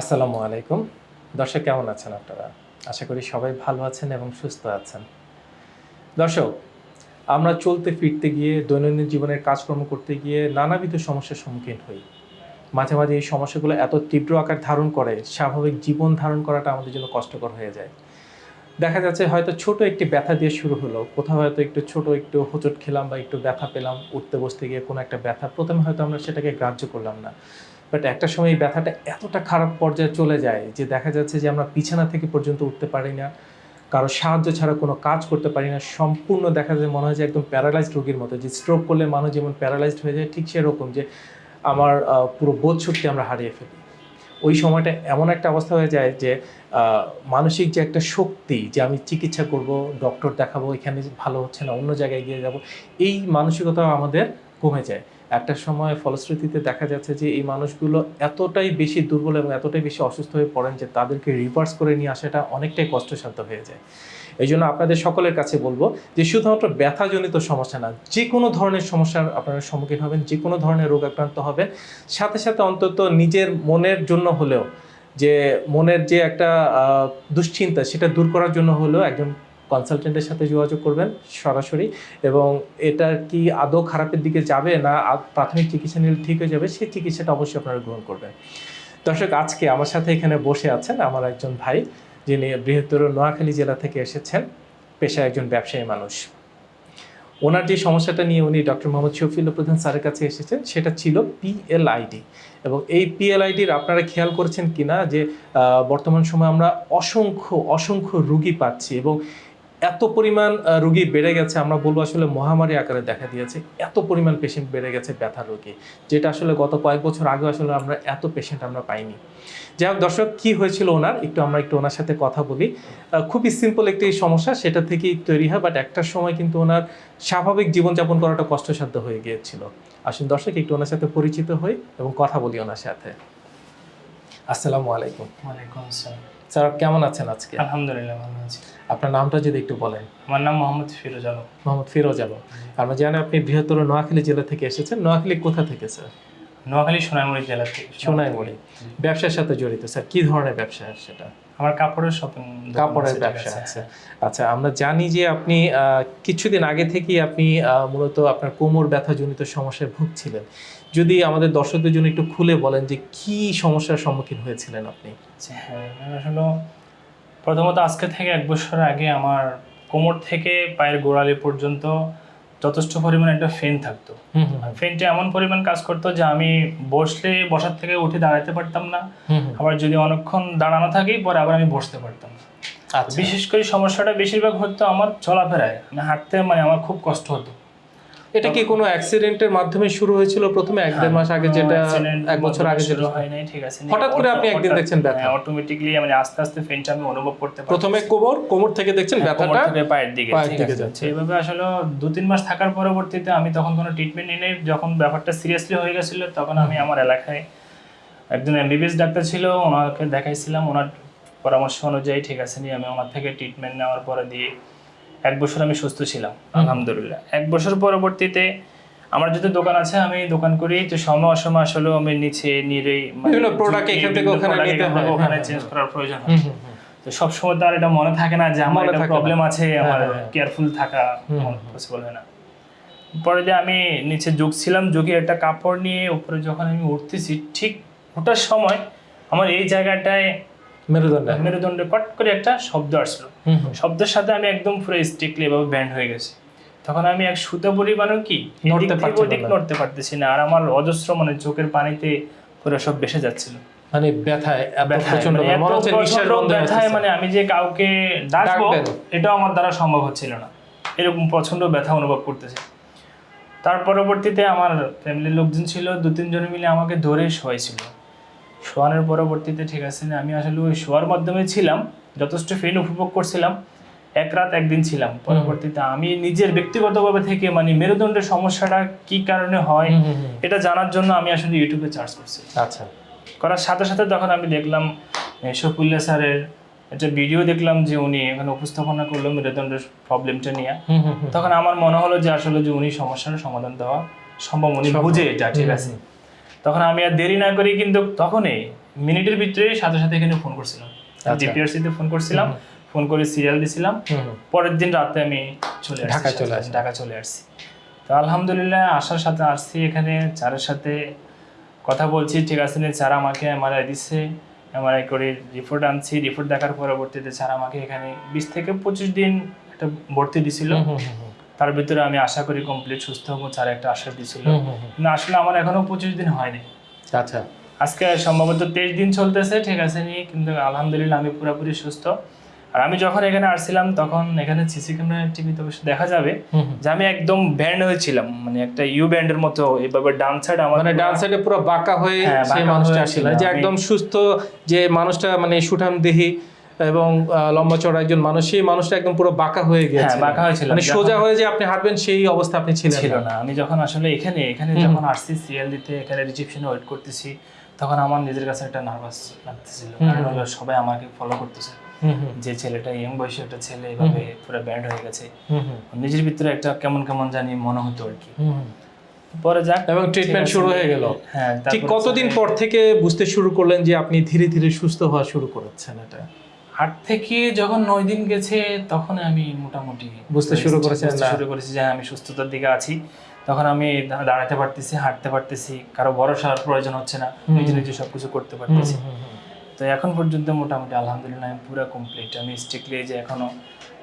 আসসালামু আলাইকুম। দর্শক, কেমন আছেন আপনারা? আশা করি সবাই ভালো আছেন এবং সুস্থ আছেন। দর্শক, আমরা চলতে ফিরতে গিয়ে দৈনন্দিন জীবনের কাজকর্ম করতে গিয়ে নানাবিধ সমস্যার সম্মুখীন হই। মাঝে মাঝে এই সমস্যাগুলো এত তীব্র আকার ধারণ করে, স্বাভাবিক জীবন ধারণ করাটা আমাদের জন্য কষ্টকর হয়ে যায়। দেখা যাচ্ছে হয়তো ছোট একটি ব্যথা দিয়ে শুরু হলো, কোথাও হয়তো একটু ছোট একটু হোঁচট খেলাম বা একটু ব্যথা পেলাম, উঠতে বসতে গিয়ে কোনো একটা ব্যথা, প্রথমে হয়তো আমরা সেটাকে গ্রাহ্য করলাম না। বাট একটা সময় এই ব্যথাটা এতটা খারাপ পর্যায়ে চলে যায় যে দেখা যাচ্ছে যে আমরা বিছানা থেকে পর্যন্ত উঠতে পারি না, কারও সাহায্য ছাড়া কোনো কাজ করতে পারি না, সম্পূর্ণ দেখা যায় মনে হয় যে একদম প্যারালাইজড রোগীর মতো, যে স্ট্রোক করলে মানুষ যেমন প্যারালাইজড হয়ে যায়, ঠিক সেরকম যে আমার পুরো বোধ শক্তি আমরা হারিয়ে ফেলি। ওই সময়টা এমন একটা অবস্থা হয়ে যায় যে মানসিক যে একটা শক্তি যে আমি চিকিৎসা করব ডক্টর দেখাবো, এখানে ভালো হচ্ছে না, অন্য জায়গায় গিয়ে যাব, এই মানসিকতা আমাদের কমে যায়। একটা সময় ফলশ্রুতিতে দেখা যাচ্ছে যে এই মানুষগুলো এতটাই বেশি দুর্বল এবং এতটাই বেশি অসুস্থ হয়ে পড়েন যে তাদেরকে রিভার্স করে নিয়ে আসাটা অনেকটাই কষ্টসাধ্য হয়ে যায়। এই জন্য আপনাদের সকলের কাছে বলব যে শুধুমাত্র ব্যথাজনিত সমস্যা না, যে কোনো ধরনের সমস্যার আপনারা সম্মুখীন হবেন, যে কোনো ধরনের রোগ আক্রান্ত হবেন। সাথে সাথে অন্তত নিজের মনের জন্য হলেও, যে মনের যে একটা দুশ্চিন্তা সেটা দূর করার জন্য হলেও একজন কনসালটেন্টের সাথে যোগাযোগ করবেন সরাসরি এবং এটা কি আদৌ খারাপের দিকে যাবে না প্রাথমিক চিকিৎসা নিলে ঠিক হয়ে যাবে, সেই চিকিৎসাটা অবশ্যই আপনারা গ্রহণ করবেন। দর্শক, আজকে আমার সাথে এখানে বসে আছেন আমার একজন ভাই, যিনি বৃহত্তর নোয়াখালী জেলা থেকে এসেছেন, পেশায় একজন ব্যবসায়ী মানুষ। ওনার যে সমস্যাটা নিয়ে উনি ডক্টর মোহাম্মদ শফিউল্লাহ প্রধান স্যারের কাছে এসেছেন, সেটা ছিল পিএলআইডি এবং এই পিএলআইডির আপনারা খেয়াল করেছেন কিনা যে বর্তমান সময়ে আমরা অসংখ্য অসংখ্য রুগী পাচ্ছি এবং এত পরিমাণ রুগী বেড়ে গেছে আমরা বলব আসলে মহামারী আকারে দেখা দিয়েছে এত পরিমাণ পেশেন্ট বেড়ে গেছে ব্যথা রোগী যেটা আসলে গত কয়েক বছর আগে আসলে আমরা এত পেশেন্ট আমরা পাইনি। যাই হোক দর্শক কি হয়েছিল ওনার? একটু আমরা একটু ওনার সাথে কথা বলি। খুবই সিম্পল একটি সমস্যা সেটা থেকেই তৈরি হয় বাট একটা সময় কিন্তু ওনার স্বাভাবিক জীবনযাপন করাটা কষ্টসাধ্য হয়ে গিয়েছিল। আসুন দর্শক একটু ওনার সাথে পরিচিত হই এবং কথা বলি ওনার সাথে। আসসালামু আলাইকুম। ওয়ালাইকুম আসসালাম। স্যার কেমন আছেন আজকে? আলহামদুলিল্লাহ ভালো আছি। আপনার নামটা যদি একটু বলেন। আমার নাম মোহাম্মদ ফিরোজ আলম। মোহাম্মদ ফিরোজ আলম। আমরা জানি আপনি বৃহত্তর নোয়াখালী জেলা থেকে এসেছেন নোয়াখালী কোথা থেকে স্যার? নোয়াখালী সোনাইমুড়ি জেলা থেকে। সোনাইমুড়ি। ব্যবসার সাথে জড়িত স্যার। কি ধরনের ব্যবসা সেটা? আমার কাপড়ের শপিং কাপড়ের ব্যবসা আছে। আচ্ছা আমরা জানি যে আপনি কিছুদিন আগে থেকেই আপনি মূলত আপনার কোমর ব্যথাজনিত সমস্যায় ভুগছিলেন। যদি আমাদের দর্শকদের জন্য একটু খুলে বলেন যে কি সমস্যার সম্মুখীন হয়েছিলেন আপনি? হ্যাঁ আমি আসলে প্রথমত আজকে থেকে এক বছর আগে আমার কোমর থেকে পায়ের গোড়ালি পর্যন্ত যথেষ্ট পরিমাণে একটা ফেন থাকতো। ফেনটা এমন পরিমাণ কাজ করতো যে আমি বসলে বসার থেকে উঠে দাঁড়াতে পারতাম না। আবার যদি অনেকক্ষণ দাঁড়ানো থাকি পরে আবার আমি বসতে পারতাম। আচ্ছা। বিশেষ করে সমস্যাটা বেশিরভাগ হতো আমার চলাফেরায়। আমি হাঁটতে মানে আমার খুব কষ্ট হতো। এটা কি কোনো অ্যাক্সিডেন্টের মাধ্যমে শুরু হয়েছিল প্রথমে? এক দেড় মাস আগে যেটা এক বছর আগে যেটা হয় নাই ঠিক আছে। হঠাৎ করে আপনি একদিন দেখছেন ব্যথা? অটোমেটিকলি মানে আস্তে আস্তে ফেনটা আমি অনুভব করতে পারি প্রথমে কোমর কোমর থেকে দেখছেন ব্যথাটা? পায়ের দিকে পায়ের ঠিক দিকে আছে? যাচ্ছে। সেইভাবে আসলে দু তিন মাস থাকার পরবর্তীতে আমি তখন কোনো ট্রিটমেন্ট নিয়ে নেই যখন ব্যাপারটা সিরিয়াসলি হয়ে গেছিল তখন আমি আমার এলাকায় একজন এমবিবিএস ডাক্তার ছিল ওনাকে দেখাইছিলাম। ওনার পরামর্শ অনুযায়ী ঠিক আছে নিয়ে আমি ওনার থেকে ট্রিটমেন্ট নেওয়ার পরে দিয়ে এক বছর আমি সুস্থ ছিলাম আলহামদুলিল্লাহ। এক বছর পরবর্তীতে আমার যেহেতু দোকান আছে আমি দোকান করি তো সময় অসময় আসলে আমি নিচে নিরে বিভিন্ন product এখান থেকে ওখানে নিতে হয়। ওখানে হ্যাঁ, চেঞ্জ করার প্রয়োজন হয়। তো সব সময় তো আর এটা মনে থাকে না যে আমার একটা প্রবলেম আছে আমার হ্যাঁ, হ্যাঁ। কেয়ারফুল থাকা পসিবল হয় না। পরে যে আমি নিচে ঝুঁকছিলাম ঝুঁকে একটা কাপড় নিয়ে উপরে যখন আমি উঠতেছি ঠিক ওঠার সময় আমার এই জায়গাটায় মেরুদণ্ড। মেরুদণ্ডে পট করে একটা শব্দ আসলো। হুম হুম। শব্দের সাথে আমি একদম পুরো স্ট্রিক্টলি এভাবে ব্যান্ড হয়ে গেছে। তখন আমি এক সুতো পরিমাণও কি নড়তে এদিক থেকে পারছিলেন ওদিক নড়তে পারতেছি না। আর আমার অজস্র মানে চোখের পানিতে পুরো সব যাচ্ছিল। মানে ব্যথায় ব্যথায়, মানে মনে আমি যে কাউকে ডাকবো। এটাও আমার দ্বারা সম্ভব হচ্ছিল না। এরকম প্রচণ্ড ব্যথা অনুভব করতেছে। তার পরবর্তীতে আমার ফ্যামিলির লোকজন ছিল দু তিনজন মিলে আমাকে ধরে শোয়াইছিল। শোয়ানোর পরবর্তীতে ঠিক আছে না আমি আসলে ওই শোয়ার মাধ্যমে ছিলাম যথেষ্ট ফেন উপভোগ করছিলাম এক রাত একদিন ছিলাম। পরবর্তীতে আমি নিজের ব্যক্তিগতভাবে থেকে মানে মেরুদণ্ডের সমস্যাটা কি কারণে হয়। এটা জানার জন্য আমি আসলে ইউটিউবে চার্জ করছি। আচ্ছা। করার সাথে সাথে তখন আমি দেখলাম এ, শফিউল্লাহ স্যারের একটা ভিডিও দেখলাম যে উনি এখানে উপস্থাপনা করল মেরুদণ্ডের প্রবলেমটা নিয়ে। তখন আমার মনে হলো যে আসলে যে উনি সমস্যার সমাধান দেওয়া সম্ভব উনি। বুঝে এটা ঠিক আছে। তখন আমি আর দেরি না করি কিন্তু তখনই মিনিটের ভিতরে সাথে সাথে এখানে ফোন করছিলাম আচ্ছা। ডিপিআরসি তে ফোন করছিলাম ফোন করে সিরিয়াল দিছিলাম। পরের দিন রাতে আমি চলে ঢাকায় চলে আসেন। ঢাকা চলে আসছি তো আলহামদুলিল্লাহ আসার সাথে আসছি এখানে চারের সাথে কথা বলছি ঠিক আছে নি, স্যার আমাকে এমআরআই দিচ্ছে এমআরআই করে রিপোর্ট আনছি রিপোর্ট দেখার পরবর্তীতে স্যার আমাকে এখানে বিশ থেকে পঁচিশ দিন একটা ভর্তি দিছিল। তার ভিতরে আমি আশা করি কমপ্লিট সুস্থ হব স্যার একটা আশা দিছিল। কিন্তু আসলে আমার এখনও পঁচিশ দিন হয়নি আচ্ছা আজকে সম্ভবত তেইশ দিন চলতেছে ঠিক আছে নি কিন্তু আলহামদুলিল্লাহ আমি পুরোপুরি সুস্থ আর আমি যখন এখানে আসছিলাম তখন এখানে সিসি ক্যামেরা টিভিতে অবশ্য দেখা যাবে। যে আমি একদম ব্যান্ড হয়েছিলাম মানে একটা ইউ ব্যান্ডের মতো এইভাবে ডান সাইড আমার মানে ডান সাইডে পুরো বাঁকা হয়ে হ্যাঁ, সেই মানুষটা আসছিল যে একদম সুস্থ যে মানুষটা মানে সুঠাম দেহি এবং লম্বা চড়া একজন মানুষ সেই মানুষটা একদম পুরো বাঁকা হয়ে গেছে। হ্যাঁ, বাঁকা হয়েছিল। মানে সোজা হয়ে যে আপনি হাঁটবেন সেই অবস্থা আপনি ছিলেন ছিল না। আমি যখন আসলে এখানে এখানে যখন আসছি সিরিয়াল দিতে এখানে রিসেপশনে ওয়েট করতেছি তখন আমার নিজের কাছে একটা নার্ভাস লাগতেছিল। কারণ হলো সবাই আমাকে ফলো করতেছে। যে ছেলেটা ইয়ং বয়সী একটা ছেলে এভাবে পুরো ব্যান্ড হয়ে গেছে। নিজের ভিতরে একটা কেমন কেমন জানি মনে হতো আর কি। পরে যাক এবং ট্রিটমেন্ট শুরু হয়ে গেল। হ্যাঁ ঠিক কতদিন পর থেকে বুঝতে শুরু করলেন যে আপনি ধীরে ধীরে সুস্থ হওয়া শুরু করেছেন এটা? আট থেকে যখন নয় দিন গেছে তখন আমি মোটামুটি বুঝতে শুরু না? শুরু করেছি যে আমি সুস্থতার দিকে আছি। তখন আমি দাঁড়াতে পারতেছি হাঁটতে পারতেছি। কারও ভরসার প্রয়োজন হচ্ছে না। নিজে নিজে সবকিছু করতে পারতেছি। তো এখন পর্যন্ত মোটামুটি আলহামদুলিল্লাহ আমি পুরো কমপ্লিট আমি স্ট্রিক্টলি যে এখনও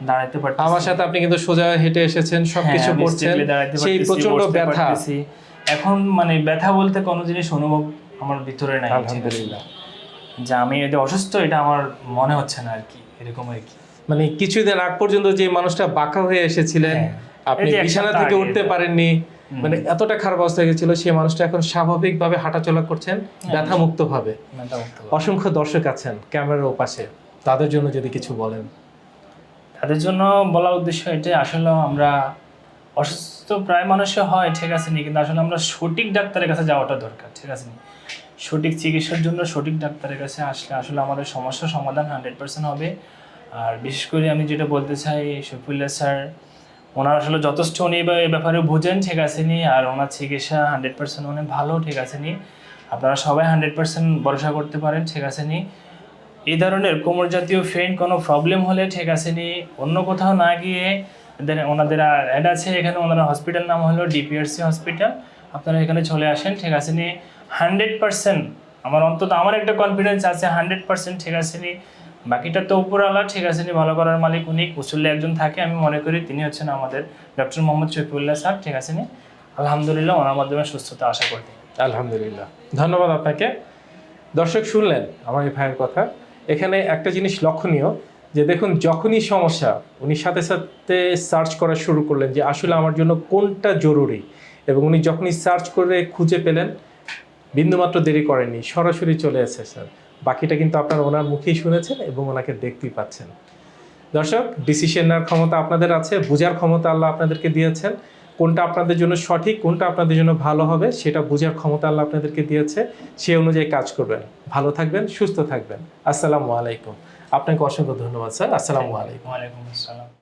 দাঁড়াতে পারতেছি। আমার সাথে আপনি কিন্তু সোজা হেঁটে এসেছেন সবকিছু হ্যাঁ, করছেন। সেই প্রচণ্ড ব্যথা। এখন মানে ব্যথা বলতে কোনো জিনিস অনুভব আমার ভিতরে নাই আলহামদুলিল্লাহ। যে আমি এটা অসুস্থ এটা আমার মনে হচ্ছে না আর কি এরকম আর কি মানে কিছুদিন আগ পর্যন্ত যে মানুষটা বাঁকা হয়ে এসেছিলেন হ্যাঁ। আপনি বিছানা থেকে উঠতে পারেননি মানে এতটা খারাপ অবস্থা গেছিল সেই মানুষটা এখন স্বাভাবিকভাবে হাঁটাচলা করছেন হ্যাঁ। ব্যথা মুক্ত ভাবে। অসংখ্য দর্শক আছেন ক্যামেরার ওপাশে তাদের জন্য যদি কিছু বলেন তাদের জন্য বলার উদ্দেশ্য এটাই আসলে আমরা অসুস্থ প্রায় মানুষে হয় ঠিক আছে নি কিন্তু আসলে আমরা সঠিক ডাক্তারের কাছে যাওয়াটা দরকার ঠিক আছে নি সঠিক চিকিৎসার জন্য সঠিক ডাক্তারের কাছে আসলে আসলে আমাদের সমস্যার সমাধান হান্ড্রেড পার্সেন্ট হবে। আর বিশেষ করে আমি যেটা বলতে চাই শফিউল্লাহ স্যার, ওনার আসলে যথেষ্ট উনি এ ব্যাপারে- বুঝেন, ঠিক আছে নি? আর ওনার চিকিৎসা হান্ড্রেড পার্সেন্ট অনেক ভালো, ঠিক আছে নি? আপনারা সবাই হান্ড্রেড পার্সেন্ট ভরসা করতে পারেন, ঠিক আছে নি? এই ধরনের কোমর জাতীয় ফ্রেন কোনো প্রবলেম হলে, ঠিক আছে নি? অন্য কোথাও না গিয়ে ওনাদের অ্যাড আছে, এখানে ওনারা হসপিটাল নাম হলো ডিপিআরসি হসপিটাল। আপনারা এখানে চলে আসেন, ঠিক আছে নি? হান্ড্রেড পার্সেন্ট, আমার অন্তত আমার একটা কনফিডেন্স আছে, হান্ড্রেড পার্সেন্ট ঠিক আছে নি। বাকিটা তো উপরওয়ালা ঠিক আছে নি, ভালো করার মালিক উনি কুশল্যে একজন থাকে, আমি মনে করি তিনি হচ্ছেন আমাদের ডক্টর মোহাম্মদ শফিউল্লাহ স্যার, ঠিক আছে নি? আলহামদুলিল্লাহ ওনার মাধ্যমে সুস্থতা আশা করতে আলহামদুলিল্লাহ। ধন্যবাদ আপনাকে। দর্শক শুনলেন আমার এই ভাইয়ের কথা। এখানে একটা জিনিস লক্ষণীয়, যে দেখুন যখনই সমস্যা, উনি সাথে সাথে সার্চ করা শুরু করলেন যে আসলে আমার জন্য কোনটা জরুরি। এবং উনি যখনই সার্চ করে খুঁজে পেলেন বিন্দুমাত্র দেরি করেনি সরাসরি চলে এসেছেন বাকিটা কিন্তু আপনারা ওনার মুখেই শুনেছেন এবং ওনাকে দেখতেই পাচ্ছেন। দর্শক ডিসিশন নেওয়ার ক্ষমতা আপনাদের আছে, বোঝার ক্ষমতা আল্লাহ আপনাদেরকে দিয়েছেন। কোনটা আপনাদের জন্য সঠিক, কোনটা আপনাদের জন্য ভালো হবে, সেটা বোঝার ক্ষমতা আল্লাহ আপনাদেরকে দিয়েছে। সেই অনুযায়ী কাজ করবেন। ভালো থাকবেন, সুস্থ থাকবেন। আসসালামু আলাইকুম। আপনাকে অসংখ্য ধন্যবাদ, স্যার। আসসালামু আলাইকুম। ওয়ালাইকুম আসসালাম।